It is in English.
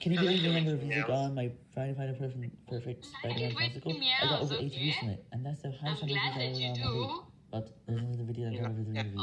Can you believe the number of views I got on my Friday Friday Perfect, Perfect Spider-Man classical? I got over meows, 80 views okay? from it, and that's the highest number of views I you ever got on my video. But there's another video that got over 300 views.